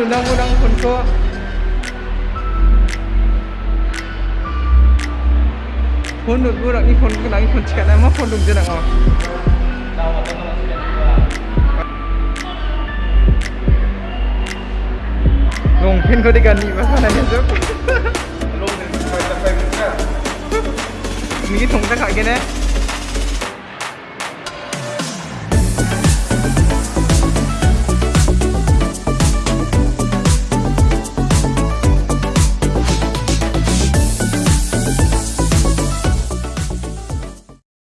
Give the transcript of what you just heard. ดูนั่งกูนั่งคนก็คนดูดูนี่คนกำลังนีคนแชร์นะมากคนดูจะนังออกลงเพ่นเขาด้วยกันนี่มาขนาดนี้จ้ะลงนึ่ไปจะไปมึงแค่มีถุงสักขายแคนไหน